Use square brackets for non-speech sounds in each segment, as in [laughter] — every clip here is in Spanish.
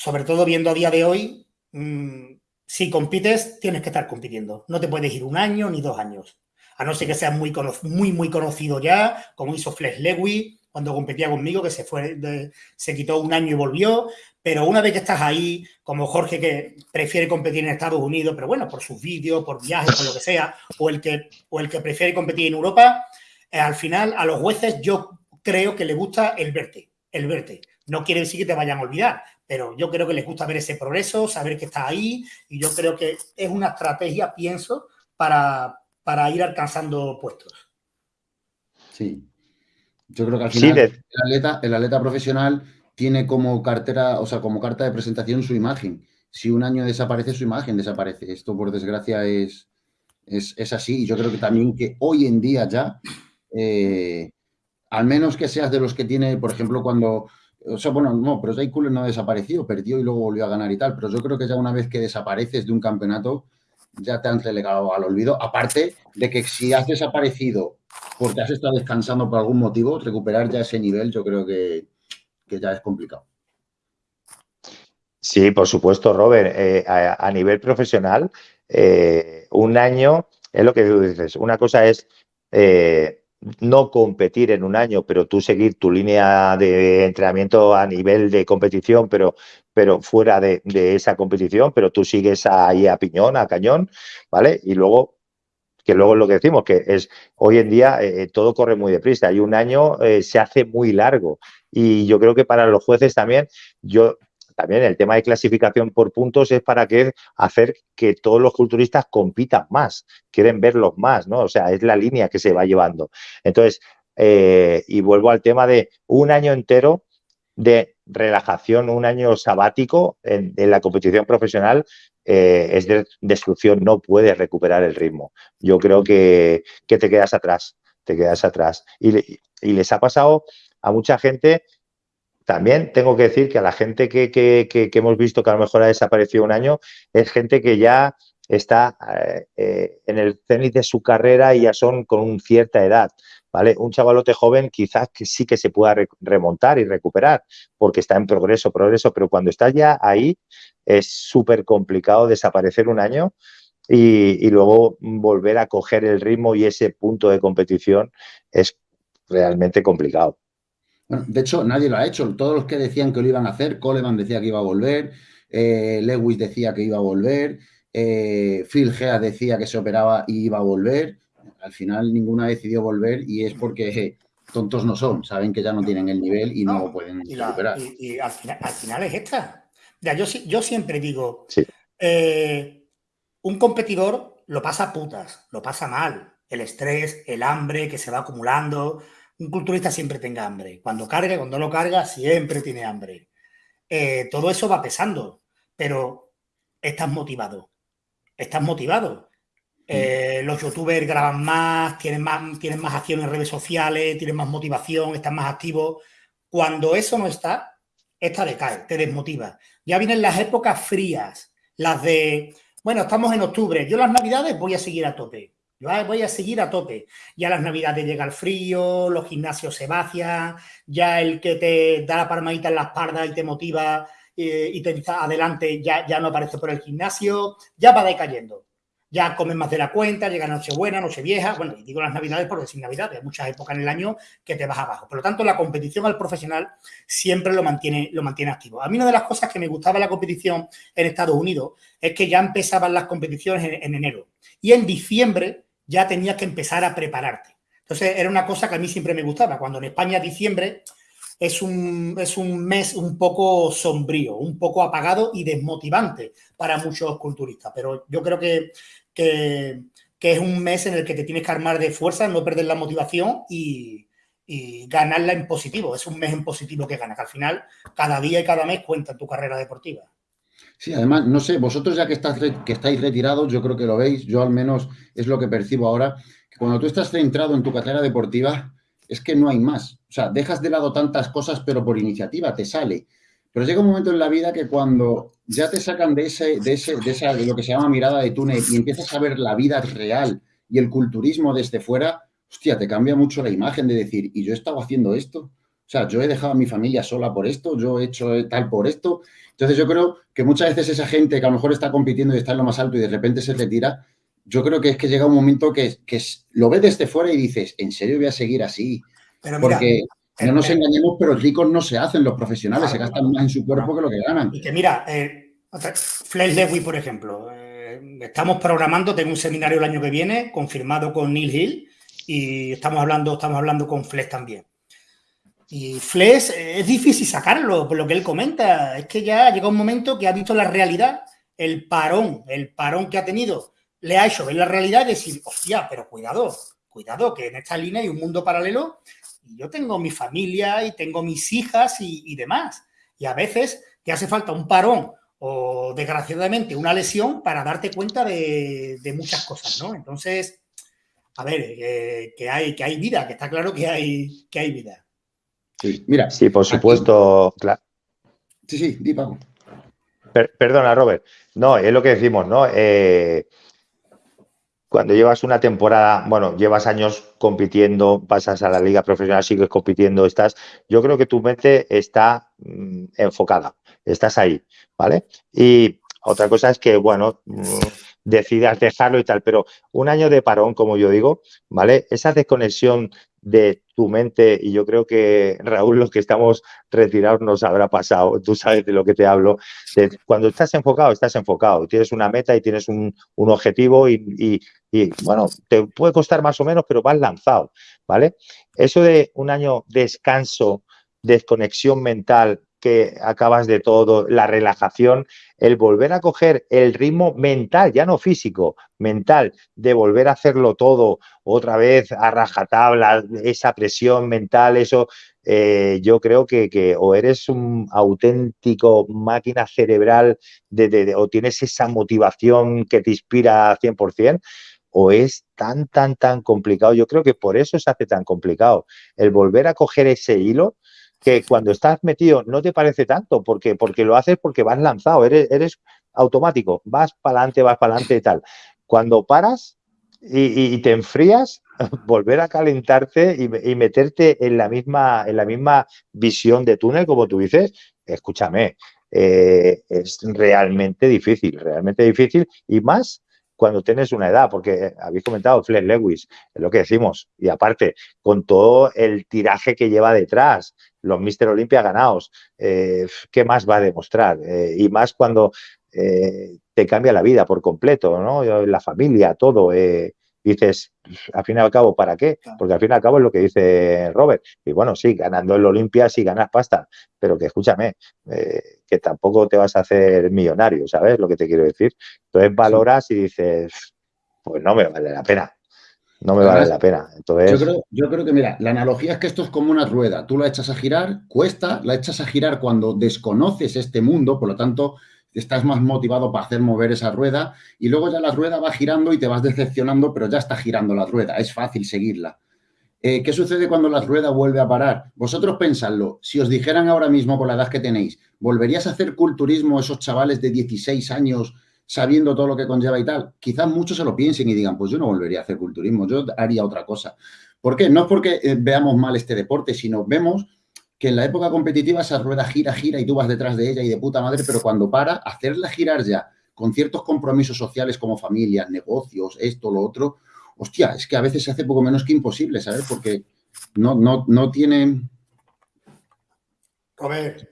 sobre todo viendo a día de hoy, mm, si compites, tienes que estar compitiendo. No te puedes ir un año ni dos años. A no ser que seas muy, muy, muy conocido ya, como hizo Flex Lewis cuando competía conmigo, que se fue, se quitó un año y volvió. Pero una vez que estás ahí, como Jorge, que prefiere competir en Estados Unidos, pero bueno, por sus vídeos, por viajes, por lo que sea, o el que, o el que prefiere competir en Europa, eh, al final a los jueces yo creo que les gusta el verte, el verte. No quiere decir que te vayan a olvidar, pero yo creo que les gusta ver ese progreso, saber que estás ahí, y yo creo que es una estrategia, pienso, para, para ir alcanzando puestos. Sí. Yo creo que al final el, atleta, el atleta profesional tiene como cartera, o sea, como carta de presentación su imagen. Si un año desaparece, su imagen desaparece. Esto, por desgracia, es, es, así. Y yo creo que también que hoy en día ya, eh, al menos que seas de los que tiene, por ejemplo, cuando... O sea, bueno, no, pero Jay no desaparecido, perdió y luego volvió a ganar y tal. Pero yo creo que ya una vez que desapareces de un campeonato, ya te han relegado al olvido. Aparte de que si has desaparecido porque has estado descansando por algún motivo, recuperar ya ese nivel yo creo que, ya es complicado. Sí, por supuesto, Robert. Eh, a, nivel profesional, eh, un año es lo que tú dices. Una cosa es eh, no competir en un año, pero tú seguir tu línea de entrenamiento a nivel de competición, pero, pero fuera de, esa competición, pero tú sigues ahí a piñón, a cañón, ¿vale? Y luego que luego es lo que decimos, que es hoy en día eh, todo corre muy deprisa y un año eh, se hace muy largo. Y yo creo que para los jueces también, yo también el tema de clasificación por puntos es para que hacer que todos los culturistas compitan más, quieren verlos más, ¿no? O sea, es la línea que se va llevando. Entonces, eh, y vuelvo al tema de un año entero de relajación, un año sabático en, la competición profesional eh, es de destrucción, no puedes recuperar el ritmo. Yo creo que, te quedas atrás, te quedas atrás. Y, y les ha pasado a mucha gente también tengo que decir que a la gente que, hemos visto que a lo mejor ha desaparecido un año, es gente que ya está eh, eh, en el cenit de su carrera y ya son con cierta edad. ¿Vale? Un chavalote joven quizás que sí que se pueda remontar y recuperar porque está en progreso, progreso, pero cuando estás ya ahí es súper complicado desaparecer un año y, y, luego volver a coger el ritmo y ese punto de competición es realmente complicado de hecho, nadie lo ha hecho. Todos los que decían que lo iban a hacer, Coleman decía que iba a volver, eh, Lewis decía que iba a volver, eh, Phil Gea decía que se operaba y iba a volver. Al final ninguno ha decidido volver y es porque tontos no son, saben que ya no tienen el nivel y no, pueden y Y, al, final, es esta. yo, yo siempre digo, eh, un competidor lo pasa putas, lo pasa mal. El estrés, el hambre que se va acumulando, un culturista siempre tenga hambre. Cuando carga, cuando lo carga, siempre tiene hambre. Eh, todo eso va pesando, pero estás motivado. Estás motivado. Eh, los youtubers graban más tienen, más, tienen más acción en redes sociales, tienen más motivación, están más activos. Cuando eso no está, esta decae, te desmotiva. Ya vienen las épocas frías, las de, bueno, estamos en octubre, yo las navidades voy a seguir a tope. Yo voy a seguir a tope. Ya las navidades llega el frío, los gimnasios se vacian, ya el que te da la palmadita en la espalda y te motiva eh, y te dice adelante ya, ya no aparece por el gimnasio, ya va decayendo. Ya comes más de la cuenta, llega Nochebuena, Nochevieja, bueno, y digo las navidades porque sin navidades, hay muchas épocas en el año que te vas abajo. Por lo tanto, la competición al profesional siempre lo mantiene, lo mantiene activo. A mí una de las cosas que me gustaba la competición en Estados Unidos es que ya empezaban las competiciones en enero. Y en diciembre ya tenías que empezar a prepararte. Entonces, era una cosa que a mí siempre me gustaba. Cuando en España diciembre es un, es un mes un poco sombrío, un poco apagado y desmotivante para muchos culturistas. Pero yo creo que, que, es un mes en el que te tienes que armar de fuerza, no perder la motivación y, ganarla en positivo. Es un mes en positivo que ganas, que al final cada día y cada mes cuenta en tu carrera deportiva. Sí, además, no sé, vosotros ya que, estáis retirados, yo creo que lo veis, yo al menos es lo que percibo ahora, que cuando tú estás centrado en tu carrera deportiva, es que no hay más. O sea, dejas de lado tantas cosas, pero por iniciativa te sale. Pero llega un momento en la vida que cuando ya te sacan de ese, de ese, de esa, de lo que se llama mirada de túnel y empiezas a ver la vida real y el culturismo desde fuera, hostia, te cambia mucho la imagen de decir, ¿y yo he estado haciendo esto? O sea, yo he dejado a mi familia sola por esto, yo he hecho tal por esto. Entonces yo creo que muchas veces esa gente que a lo mejor está compitiendo y está en lo más alto y de repente se retira, yo creo que es que llega un momento que, que lo ves desde fuera y dices, ¿en serio voy a seguir así? Porque no nos engañemos, pero ricos no se hacen, los profesionales se gastan más en su cuerpo que lo que ganan. Y que mira, eh, Flash Lewis, por ejemplo, eh, estamos programando, tengo un seminario el año que viene, confirmado con Neil Hill, y estamos hablando, estamos hablando con Flex también. Y Flex es difícil sacarlo, por lo que él comenta. Es que ya llega un momento que ha visto la realidad, el parón, el parón que ha tenido, le ha hecho ver la realidad y decir, hostia, pero cuidado, cuidado, que en esta línea hay un mundo paralelo y yo tengo mi familia y tengo mis hijas y, demás. Y a veces te hace falta un parón o desgraciadamente una lesión para darte cuenta de, de muchas cosas, ¿no? Entonces, a ver, eh, que, hay, que hay vida, que está claro que hay, que hay vida. Sí, mira. Sí, por supuesto, claro. Sí, sí, di Paco. perdona, Robert. No, es lo que decimos, ¿no? Eh, cuando llevas una temporada, bueno, llevas años compitiendo, pasas a la liga profesional, sigues compitiendo, estás, yo creo que tu mente está mm, enfocada, estás ahí, ¿vale? Y otra cosa es que, bueno, mm, decidas dejarlo y tal, pero un año de parón, como yo digo, ¿vale? Esa desconexión de tu mente, y yo creo que Raúl, los que estamos retirados nos habrá pasado, tú sabes de lo que te hablo, cuando estás enfocado, estás enfocado, tienes una meta y tienes un, objetivo y, y, bueno, te puede costar más o menos, pero vas lanzado, ¿vale? Eso de un año descanso, desconexión mental, que acabas de todo, la relajación, el volver a coger el ritmo mental, ya no físico, mental, de volver a hacerlo todo otra vez a rajatabla, esa presión mental, eso, eh, yo creo que, o eres un auténtico máquina cerebral de, o tienes esa motivación que te inspira 100%, o es tan, tan, tan complicado. Yo creo que por eso se hace tan complicado. El volver a coger ese hilo, que cuando estás metido no te parece tanto, porque, porque lo haces porque vas lanzado, eres, eres automático, vas para adelante, vas para adelante y tal. Cuando paras y, te enfrías, [laughs] volver a calentarte y, meterte en la, misma, en la misma visión de túnel, como tú dices, escúchame, eh, es realmente difícil, realmente difícil y más cuando tienes una edad, porque habéis comentado Flex Lewis, es lo que decimos, y aparte, con todo el tiraje que lleva detrás, los Mister Olympia ganados, eh, ¿qué más va a demostrar? Eh, y más cuando eh, te cambia la vida por completo, ¿no? La familia, todo. dices, al fin y al cabo, ¿para qué? Porque al fin y al cabo es lo que dice Robert. Y bueno, sí, ganando el Olimpia sí ganas pasta, pero que escúchame, que tampoco te vas a hacer millonario, ¿sabes lo que te quiero decir? Entonces valoras y dices, pues no me vale la pena no me vale la pena. Entonces... Yo creo, yo creo que, mira, la analogía es que esto es como una rueda. Tú la echas a girar, cuesta, la echas a girar cuando desconoces este mundo, por lo tanto, estás más motivado para hacer mover esa rueda y luego ya la rueda va girando y te vas decepcionando, pero ya está girando la rueda, es fácil seguirla. Eh, ¿Qué sucede cuando la rueda vuelve a parar? Vosotros pensadlo, si os dijeran ahora mismo con la edad que tenéis, ¿volverías a hacer culturismo esos chavales de 16 años sabiendo todo lo que conlleva y tal, quizás muchos se lo piensen y digan, pues yo no volvería a hacer culturismo, yo haría otra cosa. ¿Por qué? No es porque eh, veamos mal este deporte, sino vemos que en la época competitiva esa rueda gira, gira y tú vas detrás de ella y de puta madre, pero cuando para, hacerla girar ya con ciertos compromisos sociales como familias, negocios, esto, lo otro, hostia, es que a veces se hace poco menos que imposible, ¿sabes? Porque no, no, no tienen...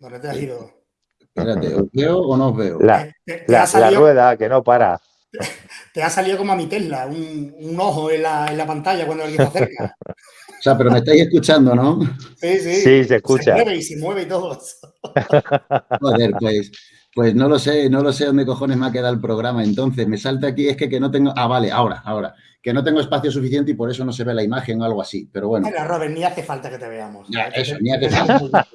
¿dónde te has ido? Espérate, ¿os veo o no os veo? La, rueda que no para. Te, ha salido como a mi Tesla, un, ojo en la, pantalla cuando alguien se acerca. O sea, pero me estáis escuchando, ¿no? Sí, sí. Sí, se escucha. Se mueve y se mueve y todo. Joder, pues, pues no lo sé, no lo sé dónde cojones me ha quedado el programa. Entonces, me salta aquí, es que, que no tengo. Ah, vale, ahora, ahora que no tengo espacio suficiente y por eso no se ve la imagen o algo así. Pero bueno. Mira, Robert, ni hace falta que te veamos. eso, ni hace falta.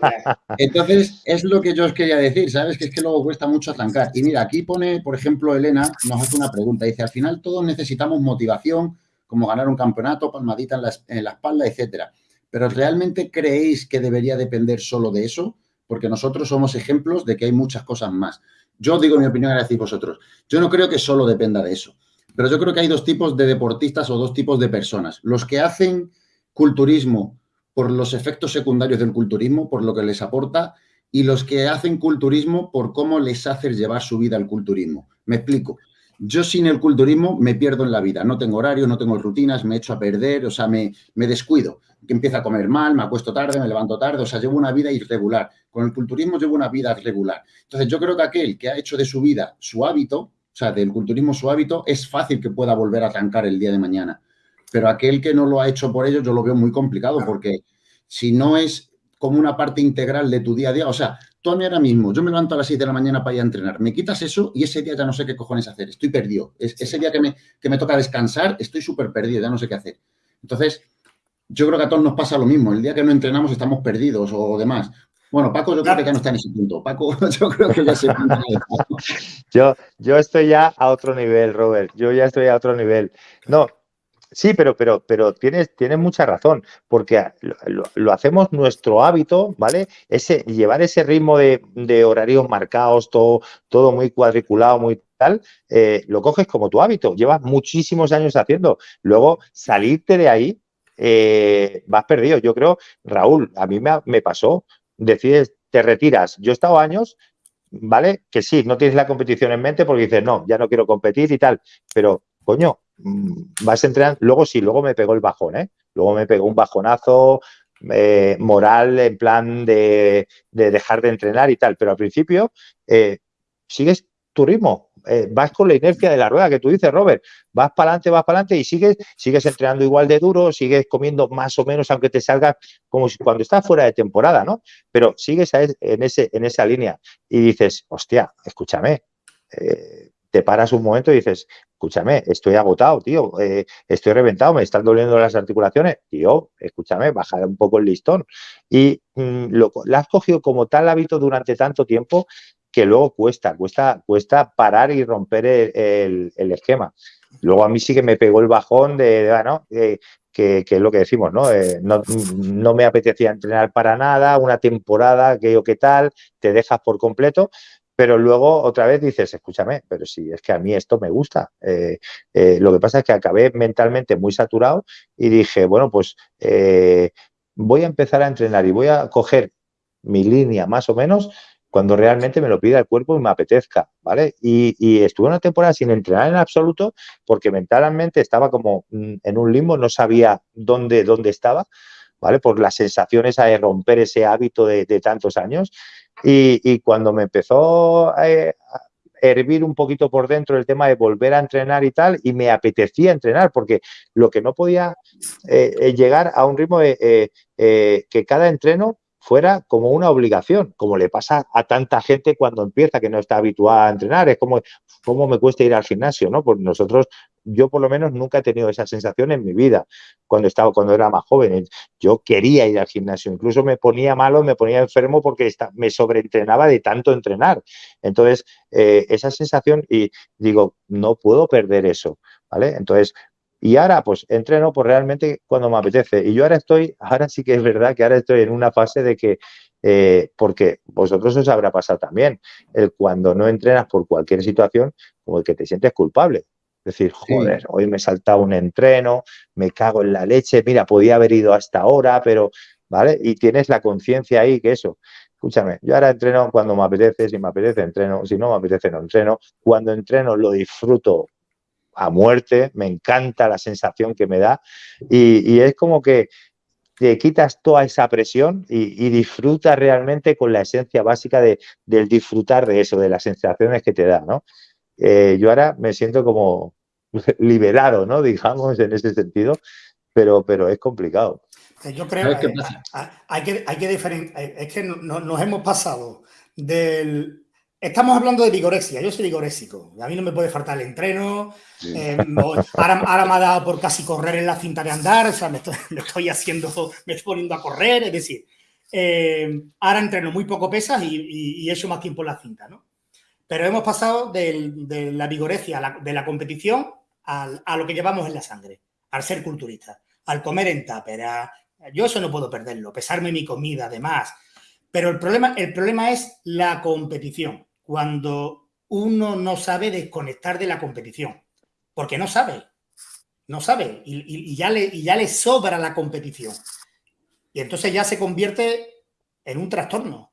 Entonces, es lo que yo os quería decir, ¿sabes? Que es que luego cuesta mucho arrancar. Y mira, aquí pone, por ejemplo, Elena, nos hace una pregunta. Dice, al final todos necesitamos motivación, como ganar un campeonato, palmadita en la, en la espalda, etcétera. Pero ¿realmente creéis que debería depender solo de eso? Porque nosotros somos ejemplos de que hay muchas cosas más. Yo digo mi opinión, a decir vosotros. Yo no creo que solo dependa de eso. Pero yo creo que hay dos tipos de deportistas o dos tipos de personas. Los que hacen culturismo por los efectos secundarios del culturismo, por lo que les aporta, y los que hacen culturismo por cómo les hace llevar su vida al culturismo. Me explico. Yo sin el culturismo me pierdo en la vida, no tengo horario, no tengo rutinas, me echo a perder, o sea, me, me descuido, que empiezo a comer mal, me acuesto tarde, me levanto tarde, o sea, llevo una vida irregular. Con el culturismo llevo una vida regular. Entonces, yo creo que aquel que ha hecho de su vida su hábito, o sea, del culturismo su hábito, es fácil que pueda volver a trancar el día de mañana. Pero aquel que no lo ha hecho por ello, yo lo veo muy complicado, porque si no es como una parte integral de tu día a día. O sea, tú a mí ahora mismo, yo me levanto a las 6 de la mañana para ir a entrenar, me quitas eso y ese día ya no sé qué cojones hacer, estoy perdido. ese día que me, que me toca descansar, estoy súper perdido, ya no sé qué hacer. Entonces, yo creo que a todos nos pasa lo mismo. El día que no entrenamos estamos perdidos o demás. Bueno, Paco yo creo que ya no está en ese punto. Paco, [laughs] yo creo que ya se yo, yo estoy ya a otro nivel, Robert. Yo ya estoy a otro nivel. No, Sí, pero, pero, pero tienes, tienes mucha razón, porque lo, hacemos nuestro hábito, ¿vale? Ese, llevar ese ritmo de, horarios marcados, todo, todo muy cuadriculado, muy tal, eh, lo coges como tu hábito, llevas muchísimos años haciendo. Luego, salirte de ahí, eh, vas perdido. Yo creo, Raúl, a mí me, me pasó, decides, te retiras. Yo he estado años ¿vale? Que sí, no tienes la competición en mente porque dices, no, ya no quiero competir y tal, pero coño, mm, vas a entrenar, luego sí, luego me pegó el bajón, ¿eh? Luego me pegó un bajonazo eh, moral en plan de, dejar de entrenar y tal, pero al principio eh, sigues tu ritmo, eh, vas con la inercia de la rueda que tú dices, Robert, vas para adelante, vas para adelante y sigues, sigues entrenando igual de duro, sigues comiendo más o menos, aunque te salga como si cuando estás fuera de temporada, ¿no? Pero sigues en, ese, en esa línea y dices, hostia, escúchame, te paras un momento y dices, escúchame, estoy agotado, tío, eh, estoy reventado, me están doliendo las articulaciones, tío, escúchame, baja un poco el listón. Y mm, lo, has cogido como tal hábito durante tanto tiempo que luego cuesta, cuesta, cuesta parar y romper el, esquema. Luego a mí sí que me pegó el bajón de, bueno, que, es lo que decimos, ¿no? Eh, ¿no? ¿no? me apetecía entrenar para nada, una temporada, que o qué tal, te dejas por completo, pero luego otra vez dices, escúchame, pero si es que a mí esto me gusta. Eh, eh, lo que pasa es que acabé mentalmente muy saturado y dije, bueno, pues eh, voy a empezar a entrenar y voy a coger mi línea más o menos cuando realmente me lo pida el cuerpo y me apetezca, ¿vale? Y, y, estuve una temporada sin entrenar en absoluto porque mentalmente estaba como mm, en un limbo, no sabía dónde, dónde estaba, ¿vale? Por las sensaciones de romper ese hábito de, de tantos años y, cuando me empezó a, hervir un poquito por dentro el tema de volver a entrenar y tal, y me apetecía entrenar, porque lo que no podía eh, llegar a un ritmo de eh, eh, que cada entreno fuera como una obligación, como le pasa a tanta gente cuando empieza que no está habituada a entrenar. Es como, ¿cómo me cuesta ir al gimnasio? ¿no? Pues nosotros, yo por lo menos nunca he tenido esa sensación en mi vida cuando estaba, cuando era más joven. Yo quería ir al gimnasio, incluso me ponía malo, me ponía enfermo porque me sobreentrenaba de tanto entrenar. Entonces, eh, esa sensación, y digo, no puedo perder eso. ¿Vale? Entonces, y ahora, pues, entreno pues realmente cuando me apetece. Y yo ahora estoy, ahora sí que es verdad que ahora estoy en una fase de que, eh, porque vosotros os habrá pasado también, el cuando no entrenas por cualquier situación, como el que te sientes culpable. Es decir, joder, hoy me he saltado un entreno, me cago en la leche, mira, podía haber ido hasta ahora, pero, ¿vale? Y tienes la conciencia ahí que eso, escúchame, yo ahora entreno cuando me apetece, si me apetece entreno, si no me apetece no entreno, cuando entreno lo disfruto a muerte, me encanta la sensación que me da y, es como que te quitas toda esa presión y, disfrutas realmente con la esencia básica de, del disfrutar de eso, de las sensaciones que te da, ¿no? Eh, yo ahora me siento como [laughs] liberado, ¿no? Digamos, en ese sentido, pero, pero es complicado. Eh, yo creo que hay que, hay que diferenciar, es que nos hemos pasado del Estamos hablando de vigorexia, yo soy vigorésico, a mí no me puede faltar el entreno, eh, ahora, me ha dado por casi correr en la cinta de andar, o sea, [laughs] me estoy, haciendo, me estoy poniendo a correr, es decir, eh, ahora entreno muy poco pesas y, he hecho más tiempo en la cinta, ¿no? Pero hemos pasado de, la vigorexia, de la competición, a lo que llevamos en la sangre, al ser culturista, al comer en tupper, yo eso no puedo perderlo, pesarme mi comida, además, pero el problema, el problema es la competición cuando uno no sabe desconectar de la competición, porque no sabe, no sabe y, ya, le, ya le sobra la competición. Y entonces ya se convierte en un trastorno.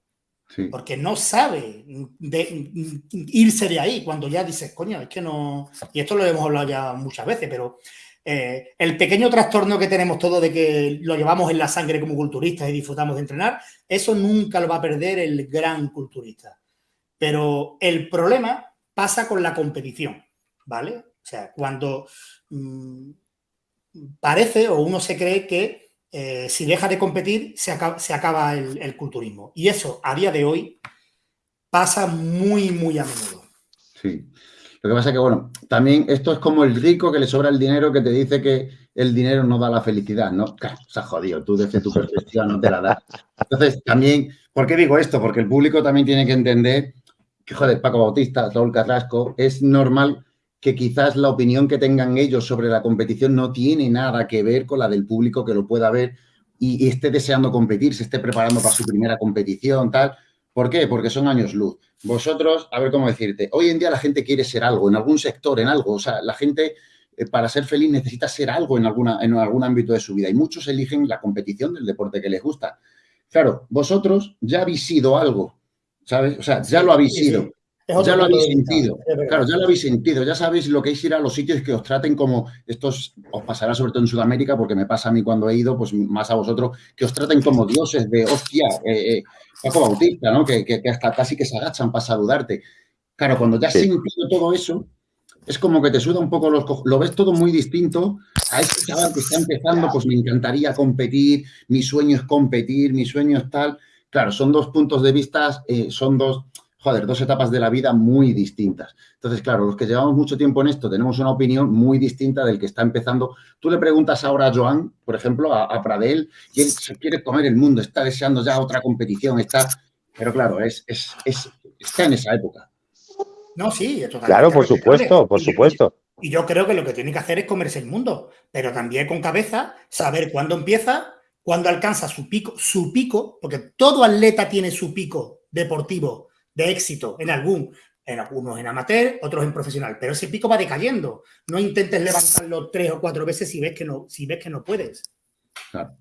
Porque no sabe de, irse de ahí cuando ya dices, coño, es que no... Y esto lo hemos hablado ya muchas veces, pero eh, el pequeño trastorno que tenemos todos de que lo llevamos en la sangre como culturistas y disfrutamos de entrenar, eso nunca lo va a perder el gran culturista. Pero el problema pasa con la competición, ¿vale? O sea, cuando mm, parece o uno se cree que eh, si deja de competir, se acaba, el, culturismo. Y eso, a día de hoy, pasa muy, muy a menudo. Sí. Lo que pasa es que, bueno, también esto es como el rico que le sobra el dinero que te dice que el dinero no da la felicidad, ¿no? Claro, se ha jodido, tú desde tu perspectiva no te la das. Entonces, también, ¿por qué digo esto? Porque el público también tiene que entender joder, Paco Bautista, Raúl Carrasco, es normal que quizás la opinión que tengan ellos sobre la competición no tiene nada que ver con la del público que lo pueda ver y, esté deseando competir, se esté preparando para su primera competición, tal. ¿Por qué? Porque son años luz. Vosotros, a ver cómo decirte, hoy en día la gente quiere ser algo, en algún sector, en algo. O sea, la gente eh, para ser feliz necesita ser algo en, alguna, en algún ámbito de su vida y muchos eligen la competición del deporte que les gusta. Claro, vosotros ya habéis sido algo, ¿sabes? O sea, ya lo habéis sido ya lo habéis sentido. Claro, ya lo habéis sentido. Ya sabéis lo que es ir a los sitios que os traten como estos, os pasará sobre todo en Sudamérica, porque me pasa a mí cuando he ido, pues más a vosotros, que os traten como dioses de hostia, eh, eh Paco Bautista, ¿no? Que, hasta casi que se agachan para saludarte. Claro, cuando ya has sentido todo eso, es como que te suda un poco los Lo ves todo muy distinto a este chaval que está empezando, pues me encantaría competir, mi sueño es competir, mi sueño es tal. Claro, son dos puntos de vista, eh, son dos joder, dos etapas de la vida muy distintas. Entonces, claro, los que llevamos mucho tiempo en esto tenemos una opinión muy distinta del que está empezando. Tú le preguntas ahora a Joan, por ejemplo, a, Pradel, y él se quiere comer el mundo, está deseando ya otra competición, está... Pero claro, es, es, está en esa época. No, sí, Claro, por supuesto, por supuesto. Y yo creo que lo que tiene que hacer es comerse el mundo, pero también con cabeza, saber cuándo empieza, cuándo alcanza su pico, su pico, porque todo atleta tiene su pico deportivo de éxito en algún, en algunos en amateur, otros en profesional, pero ese pico va decayendo. No intentes levantarlo tres o cuatro veces si ves que no, si ves que no puedes. Claro.